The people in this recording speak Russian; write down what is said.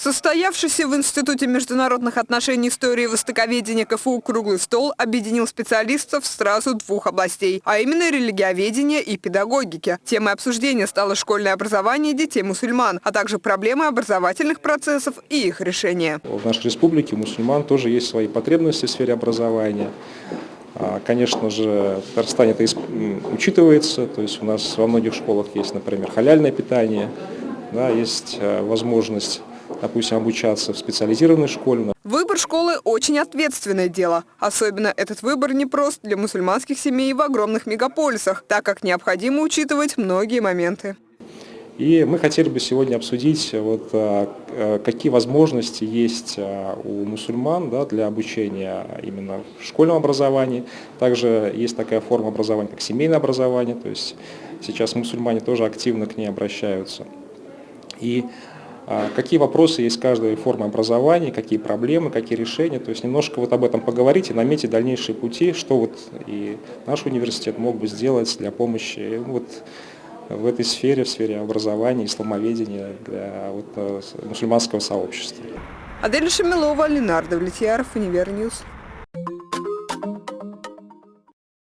Состоявшийся в Институте международных отношений истории и востоковедения КФУ круглый стол объединил специалистов сразу двух областей, а именно религиоведения и педагогики. Темой обсуждения стало школьное образование детей мусульман, а также проблемы образовательных процессов и их решения. В нашей республике мусульман тоже есть свои потребности в сфере образования. А, конечно же, в Татарстане это учитывается, то есть у нас во многих школах есть, например, халяльное питание, да, есть э, возможность допустим, обучаться в специализированной школе. Выбор школы – очень ответственное дело. Особенно этот выбор непрост для мусульманских семей в огромных мегаполисах, так как необходимо учитывать многие моменты. И мы хотели бы сегодня обсудить, вот, а, а, какие возможности есть а, у мусульман да, для обучения именно в школьном образовании. Также есть такая форма образования, как семейное образование, то есть сейчас мусульмане тоже активно к ней обращаются. И какие вопросы есть каждой формы образования, какие проблемы, какие решения. То есть немножко вот об этом поговорить и наметить дальнейшие пути, что вот и наш университет мог бы сделать для помощи вот в этой сфере, в сфере образования, исламоведения для вот, э, мусульманского сообщества. Адель Шамилова, Ленар Довлетьяров, Univer News.